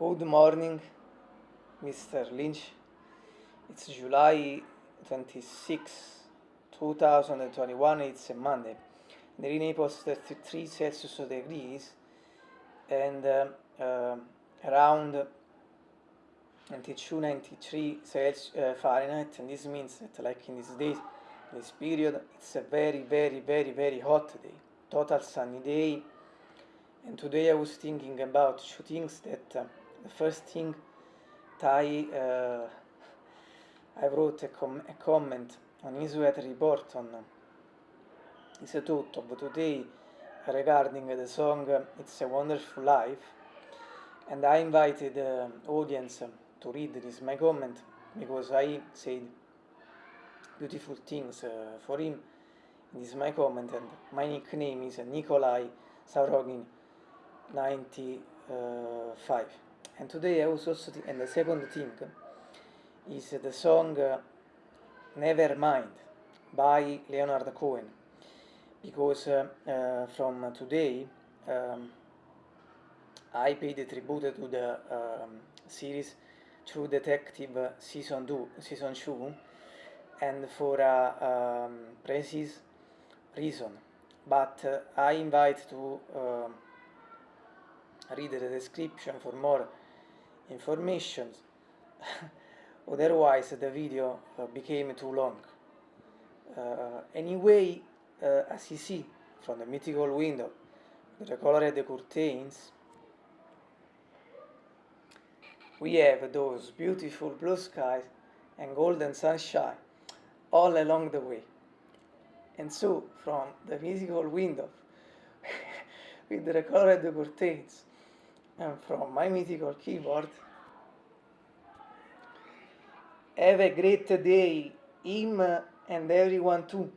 Good morning, Mr. Lynch. It's July 26, 2021. It's a Monday. The Rene was 33 Celsius degrees and uh, uh, around 92 93 Celsius uh, Fahrenheit. And this means that, like in this day, this period, it's a very, very, very, very hot day. Total sunny day. And today I was thinking about two things that uh, first thing tai uh, I wrote a, com a comment on Isuet a tutto but today regarding the song It's a Wonderful Life and I invited the audience to read this my comment because I said beautiful things uh, for him. This is my comment and my nickname is Nikolai saurogin 95 And today I was also, th and the second thing is the song uh, Never Mind by Leonard Cohen, because uh, uh, from today um, I paid a tribute to the um, series True Detective season 2 season 2 and for a um, precise reason. But uh, I invite to um, read the description for more informations. Otherwise the video uh, became too long. Uh, anyway uh, as you see from the mythical window the color of the curtains we have those beautiful blue skies and golden sunshine all along the way. And so from the mythical window with the color of the curtains and from my mythical keyboard. Have a great day, him and everyone too.